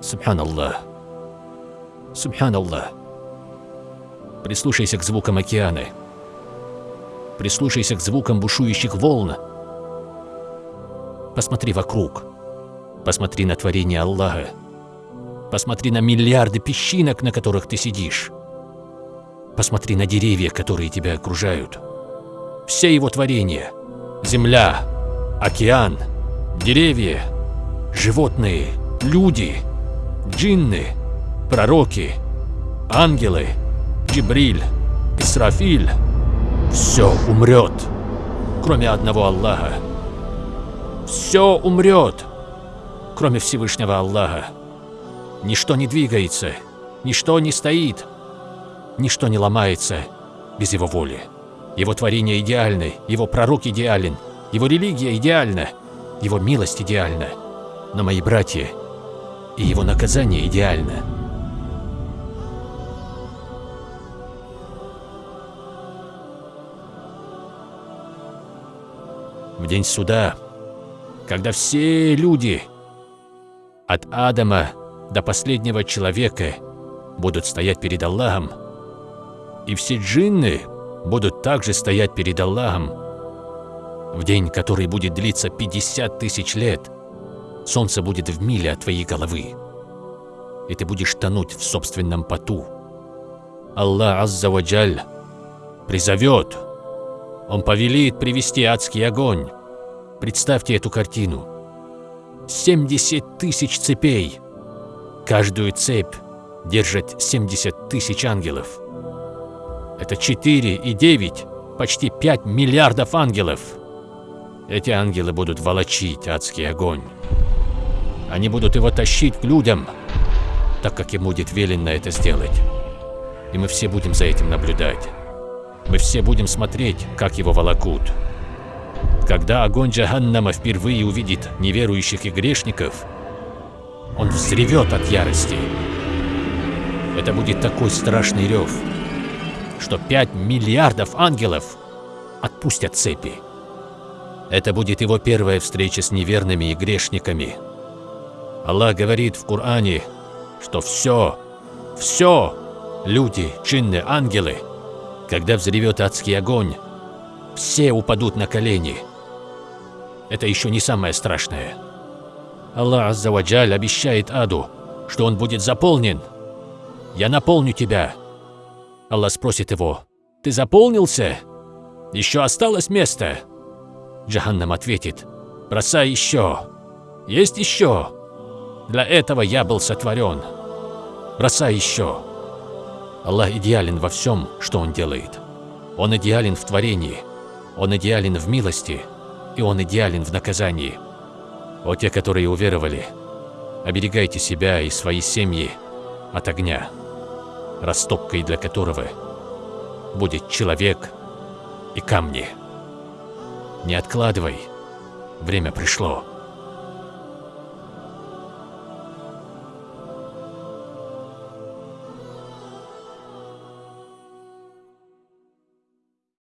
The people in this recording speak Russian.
Субханаллах. Субханаллах. Прислушайся к звукам океана. Прислушайся к звукам бушующих волн. Посмотри вокруг. Посмотри на творение Аллаха. Посмотри на миллиарды песчинок, на которых ты сидишь. Посмотри на деревья, которые тебя окружают. Все его творения. Земля, океан, деревья, животные, люди, джинны, пророки, ангелы, Джибриль, Исрафиль. Все умрет, кроме одного Аллаха. Все умрет, кроме Всевышнего Аллаха. Ничто не двигается, ничто не стоит, ничто не ломается без Его воли. Его творение идеальны, Его пророк идеален, Его религия идеальна, Его милость идеальна. Но мои братья и Его наказание идеально. В день суда, когда все люди, от Адама до последнего человека, будут стоять перед Аллахом, и все джинны будут также стоять перед Аллахом, в день, который будет длиться 50 тысяч лет, солнце будет в миле от твоей головы, и ты будешь тонуть в собственном поту. Аллах Аззаваджаль призовет, Он повелит привести адский огонь. Представьте эту картину. 70 тысяч цепей. Каждую цепь держит 70 тысяч ангелов. Это 4 и 9, почти 5 миллиардов ангелов. Эти ангелы будут волочить адский огонь. Они будут его тащить к людям, так как им будет велено это сделать. И мы все будем за этим наблюдать. Мы все будем смотреть, как его волокут. Когда огонь Джаханнама впервые увидит неверующих и грешников, он взревет от ярости. Это будет такой страшный рев, что 5 миллиардов ангелов отпустят цепи. Это будет его первая встреча с неверными и грешниками. Аллах говорит в Коране, что все, все, люди, джинны, ангелы, когда взревет адский огонь, все упадут на колени. Это еще не самое страшное. Аллах Аззаваджаль обещает аду, что он будет заполнен. Я наполню тебя. Аллах спросит его, ты заполнился? Еще осталось место? Джаханнам ответит, бросай еще. Есть еще. Для этого я был сотворен. Бросай еще. Аллах идеален во всем, что Он делает. Он идеален в творении, Он идеален в милости, и Он идеален в наказании. О те, которые уверовали, оберегайте себя и свои семьи от огня, растопкой для которого будет человек и камни. Не откладывай, время пришло.